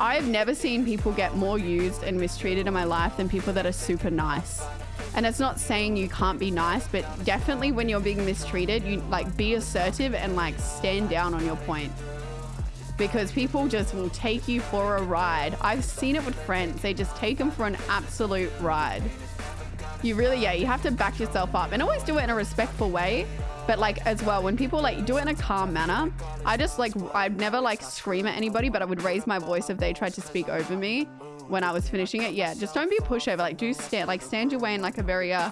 I've never seen people get more used and mistreated in my life than people that are super nice. And it's not saying you can't be nice, but definitely when you're being mistreated, you like be assertive and like stand down on your point. Because people just will take you for a ride. I've seen it with friends. They just take them for an absolute ride. You really, yeah, you have to back yourself up and always do it in a respectful way. But like as well, when people like do it in a calm manner, I just like, I'd never like scream at anybody, but I would raise my voice if they tried to speak over me when I was finishing it. Yeah, just don't be a pushover. Like do stand, like stand your way in like a very uh,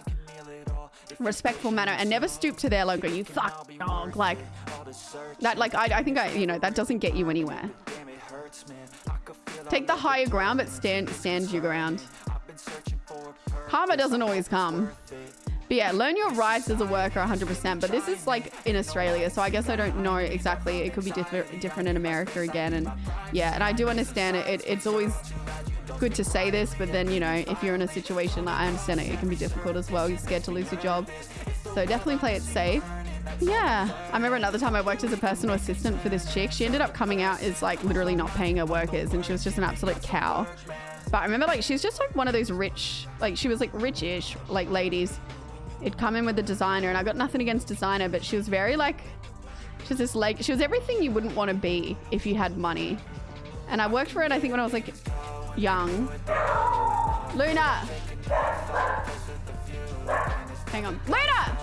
respectful manner and never stoop to their logo. You fuck dog. Like that, like I, I think I, you know, that doesn't get you anywhere. Take the higher ground, but stand, stand your ground. Karma doesn't always come. But yeah, learn your rights as a worker 100%. But this is like in Australia, so I guess I don't know exactly. It could be diff different in America again. And yeah, and I do understand it. it. It's always good to say this, but then, you know, if you're in a situation like I understand it, it can be difficult as well. You're scared to lose your job. So definitely play it safe. Yeah. I remember another time I worked as a personal assistant for this chick. She ended up coming out as like literally not paying her workers and she was just an absolute cow. But I remember like she's just like one of those rich, like she was like rich-ish like ladies. It'd come in with a designer and I got nothing against designer, but she was very like, she was this like, she was everything you wouldn't want to be if you had money. And I worked for it, I think when I was like young. Luna! Hang on. Luna!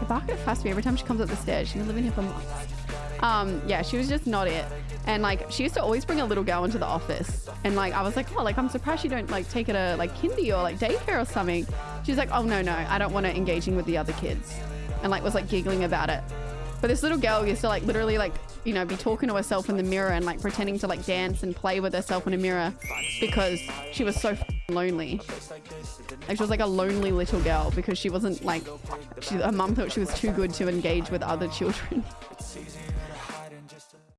The bark at fast me every time she comes up the stairs. She's living here for months. Um, yeah, she was just not it. And like, she used to always bring a little girl into the office. And like, I was like, oh, like, I'm surprised you don't like take her to like kindy or like daycare or something. She's like, oh, no, no, I don't want her engaging with the other kids. And like, was like giggling about it. But this little girl used to like literally like, you know, be talking to herself in the mirror and like pretending to like dance and play with herself in a mirror because she was so lonely. Like she was like a lonely little girl because she wasn't like, she, her mum thought she was too good to engage with other children.